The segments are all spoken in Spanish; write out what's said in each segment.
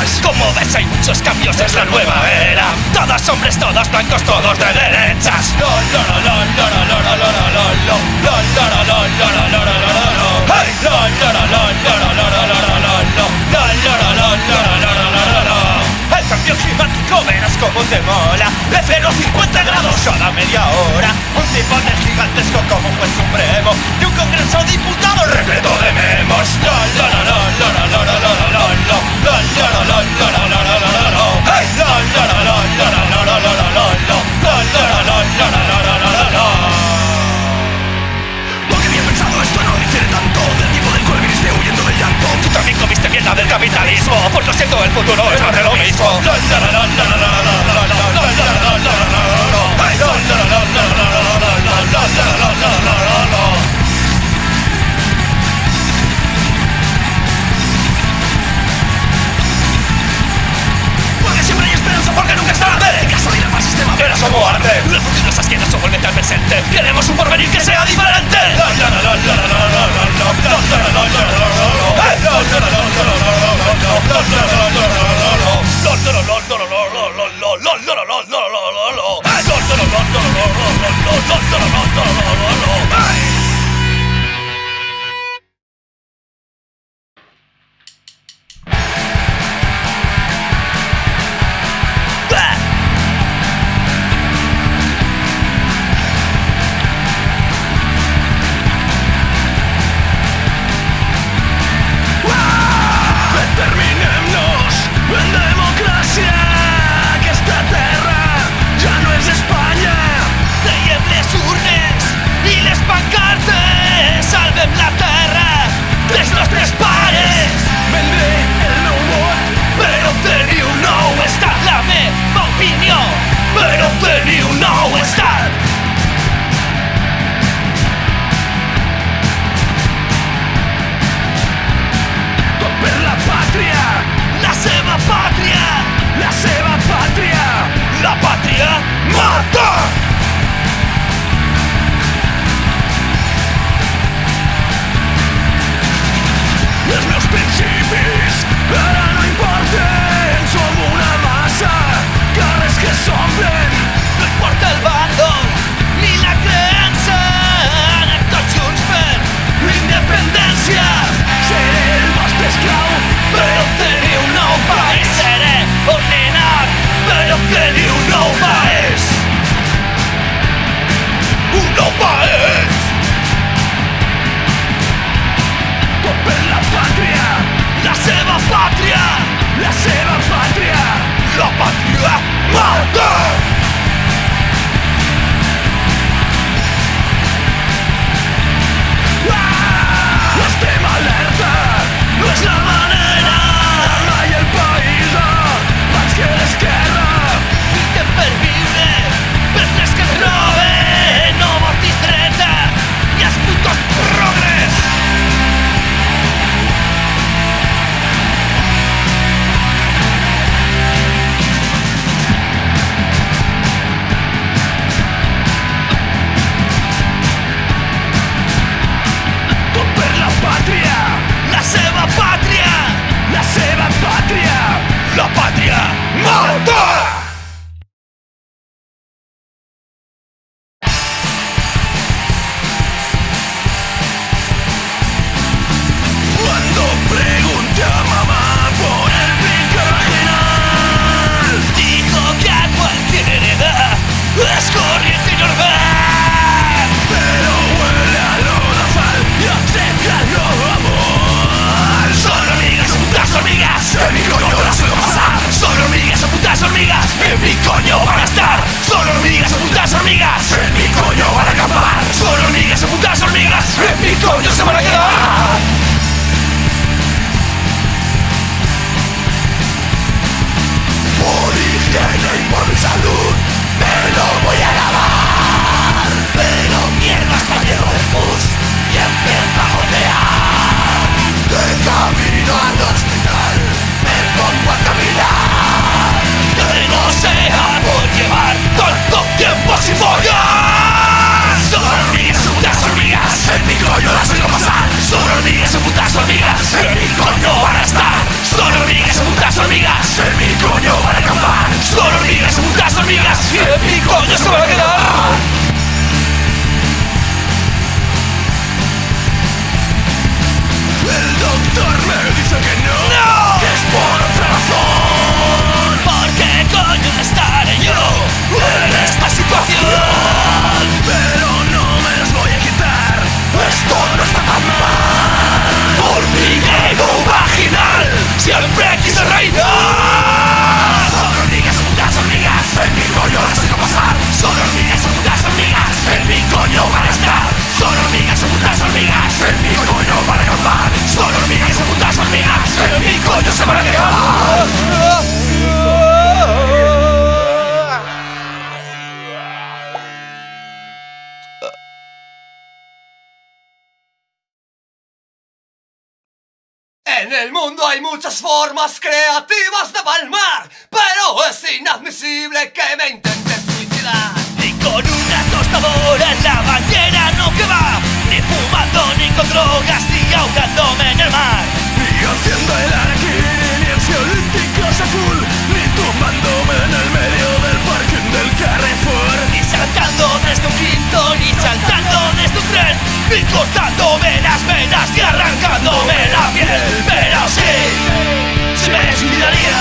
atrás Como ves hay muchos cambios, es la nueva era Todos hombres, todos blancos, todos de derechas El cambio climático verás como te mola De 0 50 grados capitalismo. Por lo siento, el futuro es más de lo mismo. Queremos un porvenir que sea diferente. shit putas hormigas En mi coño van a estar. Son hormigas, putas hormigas En mi coño van a acampar Son hormigas, putas hormigas en mi coño se van a quedar. El doctor me dice que no. En mi coño para acampar Son hormigas o putas hormigas En mi coño se van a En el mundo hay muchas formas creativas de palmar, pero es inadmisible que me intentes suicidar. Tostadora en la bañera no que va, ni fumando ni con drogas, ni ahogándome en el mar. Ni haciendo el araquiri, ni en olímpicos azul, ni tumbándome en el medio del parking del Carrefour. Ni saltando desde un quinto, ni saltando desde un tren, ni cortándome las venas, ni arrancándome la piel. Pero sí, se me suicidaría,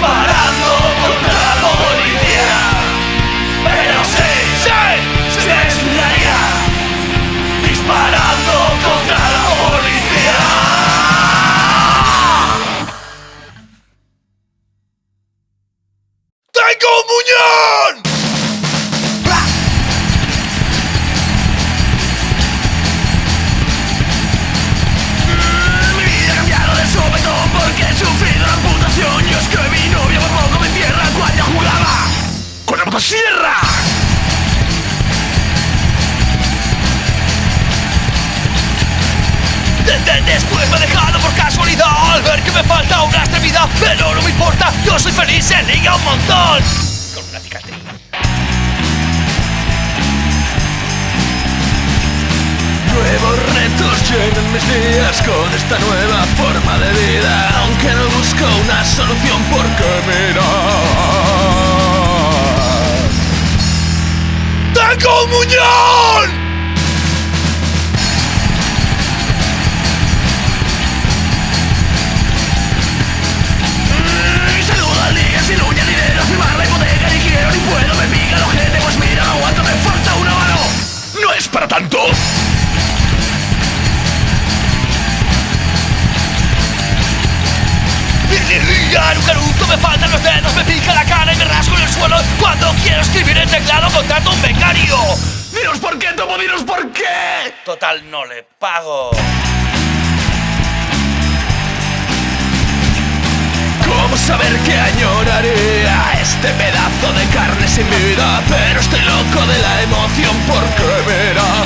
disparar motosierra! Después me ha dejado por casualidad Al ver que me falta una extremidad Pero no me importa, yo soy feliz, se liga un montón. Con una cicatriz. Nuevos retos llenan mis días con esta nueva forma de vida Aunque no busco una solución porque mira. ¡Tengo un muñón! Irrigar un caruto, me faltan los dedos, me pica la cara y me rasco en el suelo. Cuando quiero escribir en teclado contrato un becario. Dinos por qué, Tomo, dinos por qué Total, no le pago. ¿Cómo saber que añoraré a este pedazo de carne sin vida? Pero estoy loco de la emoción porque verá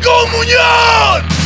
Falcón